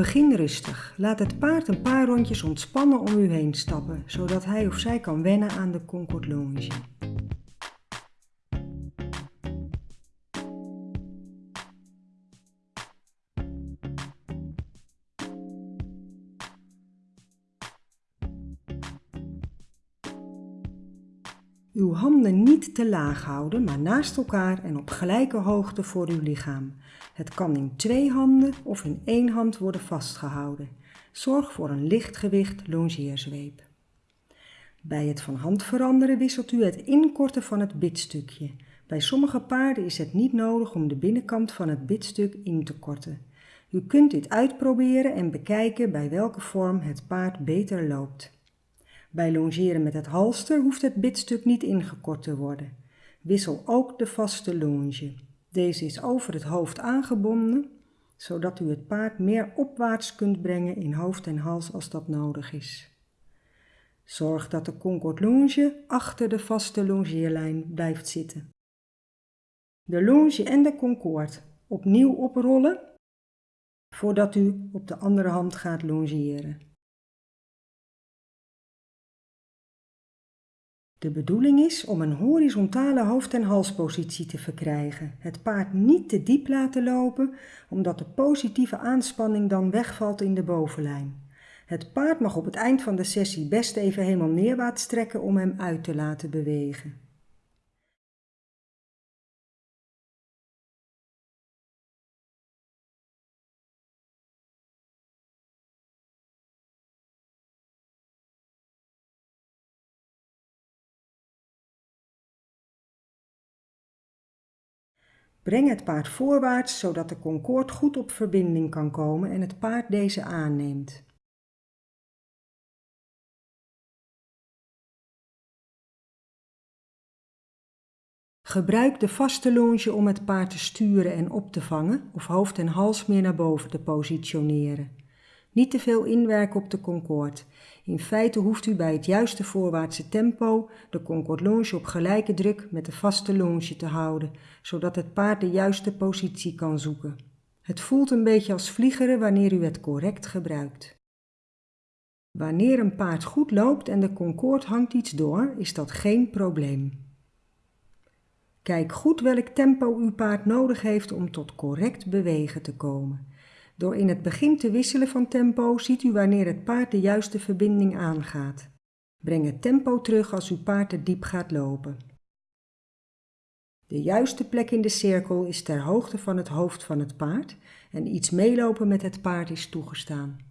Begin rustig. Laat het paard een paar rondjes ontspannen om u heen stappen, zodat hij of zij kan wennen aan de Concord Longe. Uw handen niet te laag houden, maar naast elkaar en op gelijke hoogte voor uw lichaam. Het kan in twee handen of in één hand worden vastgehouden. Zorg voor een licht gewicht longeerzweep. Bij het van hand veranderen wisselt u het inkorten van het bitstukje. Bij sommige paarden is het niet nodig om de binnenkant van het bitstuk in te korten. U kunt dit uitproberen en bekijken bij welke vorm het paard beter loopt. Bij longeren met het halster hoeft het bitstuk niet ingekort te worden. Wissel ook de vaste longe. Deze is over het hoofd aangebonden, zodat u het paard meer opwaarts kunt brengen in hoofd en hals als dat nodig is. Zorg dat de Concord longe achter de vaste longeerlijn blijft zitten. De longe en de Concord opnieuw oprollen voordat u op de andere hand gaat longeren. De bedoeling is om een horizontale hoofd- en halspositie te verkrijgen. Het paard niet te diep laten lopen, omdat de positieve aanspanning dan wegvalt in de bovenlijn. Het paard mag op het eind van de sessie best even helemaal neerwaarts trekken om hem uit te laten bewegen. Breng het paard voorwaarts zodat de Concord goed op verbinding kan komen en het paard deze aanneemt. Gebruik de vaste longe om het paard te sturen en op te vangen of hoofd en hals meer naar boven te positioneren. Niet te veel inwerken op de Concorde. In feite hoeft u bij het juiste voorwaartse tempo de Concorde Longe op gelijke druk met de vaste longe te houden, zodat het paard de juiste positie kan zoeken. Het voelt een beetje als vliegeren wanneer u het correct gebruikt. Wanneer een paard goed loopt en de Concorde hangt iets door, is dat geen probleem. Kijk goed welk tempo uw paard nodig heeft om tot correct bewegen te komen. Door in het begin te wisselen van tempo ziet u wanneer het paard de juiste verbinding aangaat. Breng het tempo terug als uw paard te diep gaat lopen. De juiste plek in de cirkel is ter hoogte van het hoofd van het paard en iets meelopen met het paard is toegestaan.